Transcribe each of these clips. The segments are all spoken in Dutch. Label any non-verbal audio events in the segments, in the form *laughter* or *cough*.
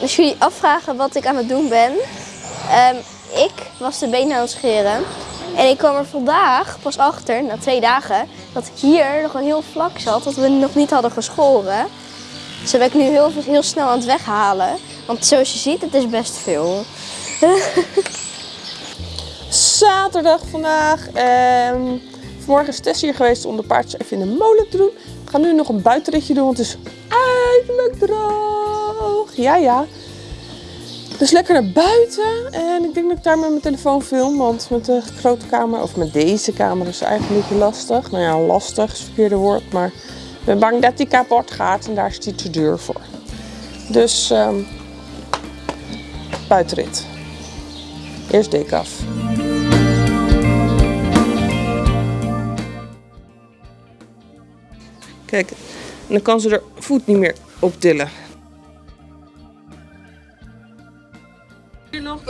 als jullie afvragen wat ik aan het doen ben. ehm, ik was de benen aan het scheren. En ik kwam er vandaag pas achter, na twee dagen, dat hier nog een heel vlak zat. Dat we nog niet hadden geschoren. Dus dat ben ik nu heel, heel snel aan het weghalen. Want zoals je ziet, het is best veel. *laughs* Zaterdag vandaag. Ehm, vanmorgen is Tess hier geweest om de paardjes even in de molen te doen. We gaan nu nog een buitenritje doen, want het is eindelijk droog. Ja, ja. Dus lekker naar buiten. En ik denk dat ik daar met mijn telefoon film. Want met de grote camera, of met deze camera, is eigenlijk beetje lastig. Nou ja, lastig is het verkeerde woord. Maar ik ben bang dat die kapot gaat en daar is die te duur voor. Dus ehm, buitenrit. Eerst dik af. Kijk, en dan kan ze er voet niet meer op tillen.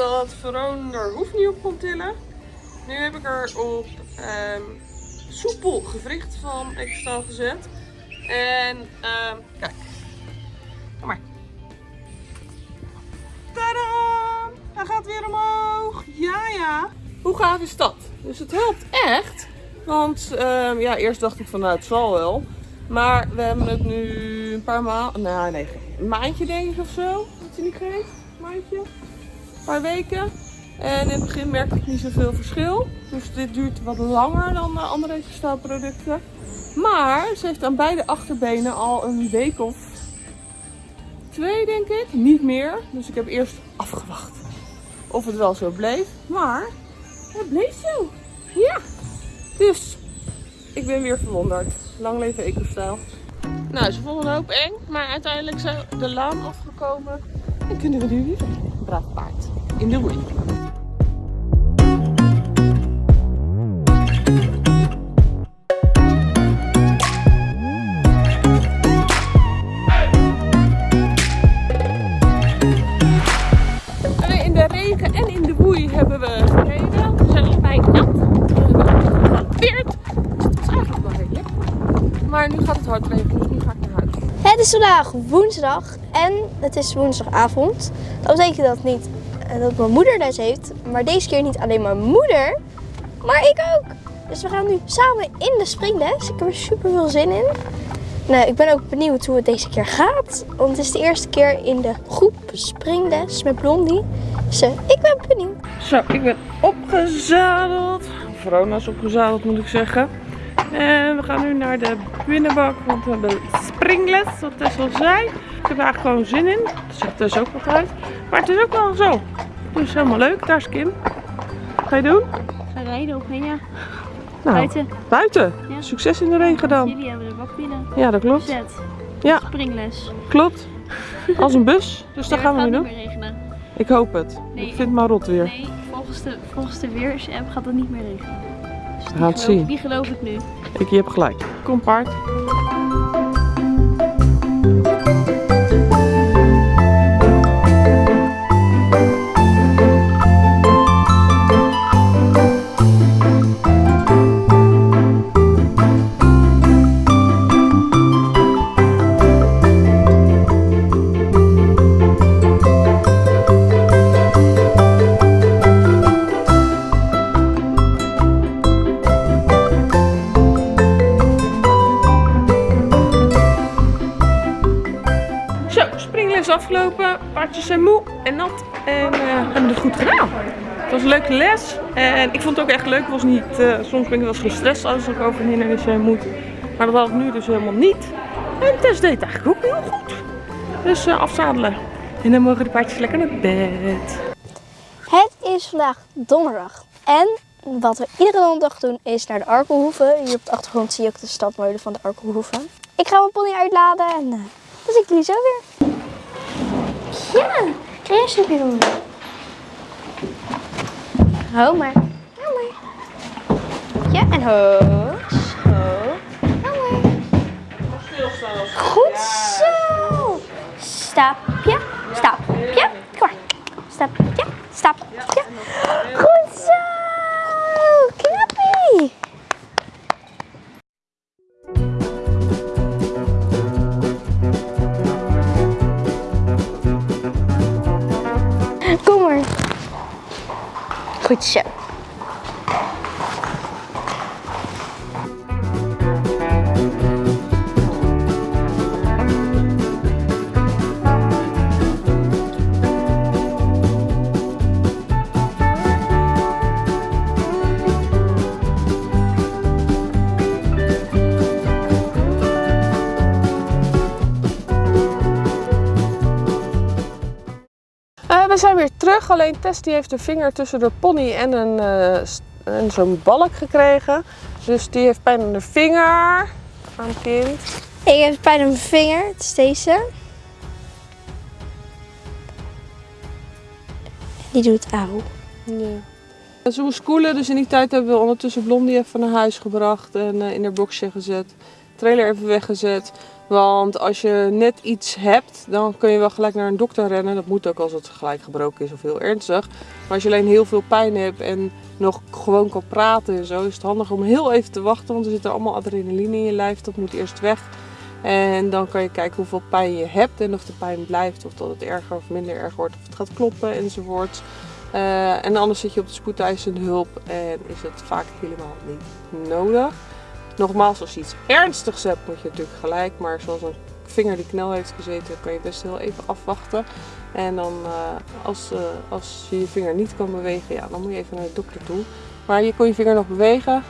Dat Veron er hoeft niet op kon tillen. Nu heb ik er op ehm, soepel gewricht van extra gezet. En ehm, kijk, kom maar. Tadaa! Hij gaat weer omhoog. Ja, ja. Hoe gaaf is dat? Dus het helpt echt. Want ehm, ja, eerst dacht ik van nou het zal wel. Maar we hebben het nu een paar maanden, nou nee, een maandje denk ik of zo. Dat hij niet geeft. Maandje. Paar weken. En in het begin merkte ik niet zoveel verschil. Dus dit duurt wat langer dan de andere producten. Maar ze heeft aan beide achterbenen al een week of twee denk ik. Niet meer. Dus ik heb eerst afgewacht of het wel zo bleef. Maar het bleef zo. Ja. Dus ik ben weer verwonderd. Lang leven EcoStyle. Nou, ze vonden een hoop eng, maar uiteindelijk zijn de laan afgekomen. En kunnen we nu weer een braaf paard in de woei. Vandaag woensdag en het is woensdagavond. Dat betekent dat niet eh, dat mijn moeder les heeft, maar deze keer niet alleen mijn moeder, maar ik ook. Dus we gaan nu samen in de springles. Ik heb er super veel zin in. Nou, ik ben ook benieuwd hoe het deze keer gaat. Want het is de eerste keer in de groep springles met Blondie. Dus eh, ik ben benieuwd. Zo, ik ben opgezadeld. Verona is opgezadeld moet ik zeggen. En we gaan nu naar de binnenbak, want we hebben springles, wat Tess al zei. Ik heb er eigenlijk gewoon zin in. Dat zegt Tess ook altijd. Maar het is ook wel zo. Dus helemaal leuk. Daar is Kim. Wat ga je doen? Ga rijden op ja. Nou, Buiten. Buiten. Ja. Succes in de regen dan. Jullie hebben de bak binnen. Ja, dat klopt. Zet. Ja, Springles. klopt. Als een bus. *laughs* Dus dat Nee, gaan we het nu gaat doen. niet meer regenen. Ik hoop het. Nee. Ik vind het maar rot weer. Nee, volgens de, volgens de weersapp gaat het niet meer regenen. Dus gaan het zien. Die geloof ik nu. Ik, je hebt gelijk. Kom paard. Afgelopen. Paardjes zijn moe en nat. En eh, hebben het goed gedaan. Het was een leuke les. En ik vond het ook echt leuk. Was niet, eh, soms ben ik wel eens gestrest als ik over heen moet. Maar dat had ik nu dus helemaal niet. En Tess deed eigenlijk ook heel goed. Dus eh, afzadelen. En dan mogen de paardjes lekker naar bed. Het is vandaag donderdag. En wat we iedere donderdag doen is naar de Arkelhoeve. Hier op de achtergrond zie je ook de stadmolen van de Arkelhoeve. Ik ga mijn pony uitladen en uh, dan zie ik jullie zo weer. Ja, jij een snoepje doen? Ho maar. Ja, en ho. Ho Goed zo. Stapje, Goed zo. Zijn weer terug, alleen Tess die heeft de vinger tussen de pony en, een, eh, en zo'n balk gekregen. Dus die heeft pijn aan de vinger. Aan het kind. Ik heb pijn aan mijn vinger. Het is deze. Die doet auw. Ja. En ze moest koelen, dus in die tijd hebben we ondertussen Blondie even naar huis gebracht en eh, in haar boxje gezet. Trailer even weggezet. Want als je net iets hebt, dan kun je wel gelijk naar een dokter rennen. Dat moet ook als het gelijk gebroken is of heel ernstig. Maar als je alleen heel veel pijn hebt en nog gewoon kan praten en zo, is het handig om heel even te wachten. Want er zit allemaal adrenaline in je lijf. Dat moet eerst weg. En dan kan je kijken hoeveel pijn je hebt en of de pijn blijft. Of dat het erger of minder erg wordt. Of het gaat kloppen enzovoort. Eh, en anders zit je op de spoedeisende hulp en is het vaak helemaal niet nodig. Nogmaals, als je iets ernstigs hebt, moet je natuurlijk gelijk. Maar zoals een vinger die knel heeft gezeten, kan je best heel even afwachten. En dan eh, als, eh, als je je vinger niet kan bewegen, ja, dan moet je even naar de dokter toe. Maar je kon je vinger nog bewegen.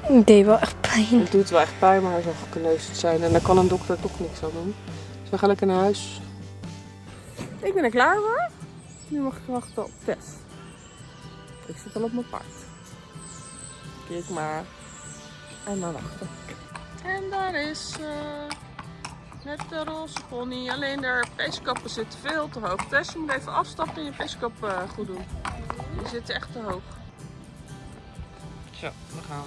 Het deed wel echt pijn. Het doet wel echt pijn, maar hij zou gekneusd zijn. En daar kan een dokter toch niks aan doen. Dus we gaan lekker naar huis. Ik ben er klaar voor. Nu mag ik wachten op Tess. Ik zit al op mijn paard. Kijk maar. En dan wachten. En daar is ze. Net de roze pony. Alleen de peeskappen zitten veel te hoog. Tess, je moet even afstappen en je peeskap eh, goed doen. Die zitten echt te hoog. Zo, we gaan.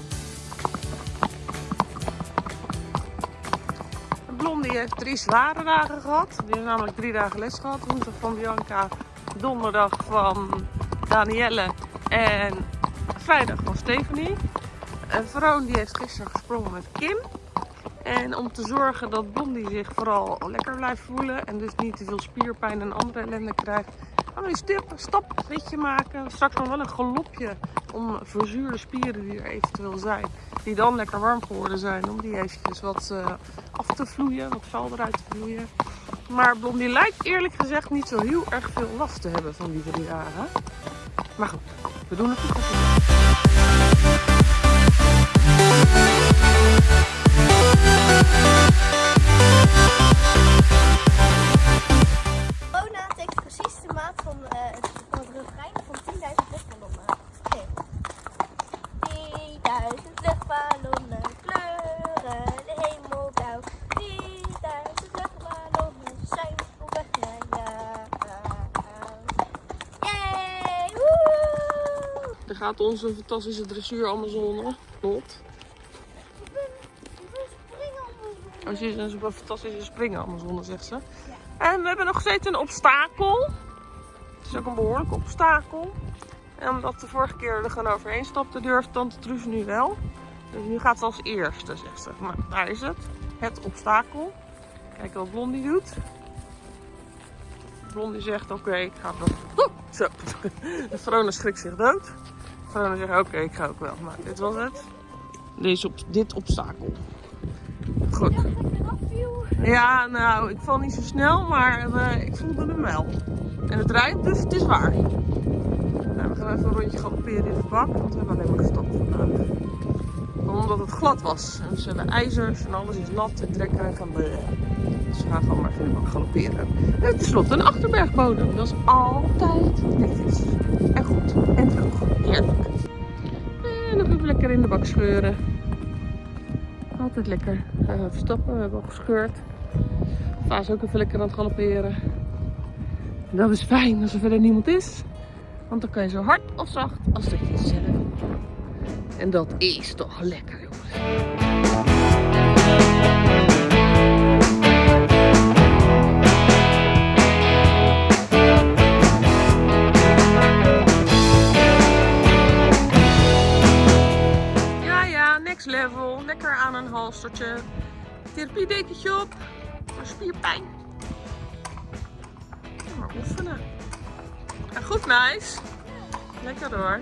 Blondie heeft drie zware dagen gehad. Die heeft namelijk drie dagen les gehad. Woensdag van Bianca, donderdag van Danielle en vrijdag van Stephanie. En Vroon die heeft gisteren gesprongen met Kim. En om te zorgen dat Blondie zich vooral lekker blijft voelen en dus niet te veel spierpijn en andere ellende krijgt, gaan we een stap, stapritje maken. Straks nog wel een galopje om verzuurde spieren die er eventueel zijn, die dan lekker warm geworden zijn, om die eventjes wat eh, af te vloeien, wat vuil eruit te vloeien. Maar Blondie lijkt eerlijk gezegd niet zo heel erg veel last te hebben van die drie dagen. Maar goed, we doen het goed. Gaat onze fantastische dressuur Amazone. Lot. Als Oh, je is een fantastische springen Amazone, zegt ze. En we hebben nog steeds een obstakel. Het is ook een behoorlijk obstakel. En omdat de vorige keer er gewoon overheen stapte, durft Tante Truus nu wel. Dus nu gaat ze als eerste, zegt ze. Nou, daar is het. Het obstakel. Kijk wat Blondie doet. Blondie zegt, oké, ik ga. Oeh, *laughs* zo. De Vrona schrikt zich dood. Vrona zegt, oké, ik ga ook wel. Maar dit was het. Deze op, dit obstakel. Goed. Ja, nou, ik val niet zo snel, maar eh, ik voelde hem wel. En het rijdt, dus het is waar. Nou, we gaan even een rondje galopperen in de bak, want we hebben alleen maar gestapt vandaag. Omdat het glad was. En ze hebben ijzers en alles is nat en trekken en gaan bleh. Dus we gaan gewoon maar even in de bak galopperen. En tenslotte een achterbergbodem. Dat is altijd netjes. En goed. En droog. In de bak scheuren. Altijd lekker. Even stappen. We hebben al gescheurd. Va is ook even lekker aan het galopperen. En dat is fijn als er verder niemand is. Want dan kan je zo hard of zacht als dat je zelf. En dat is toch lekker, jongens. Een halstertje. Therapiedekentje op. Voor spierpijn. Ja, maar oefenen. En goed, nice. Lekker hoor.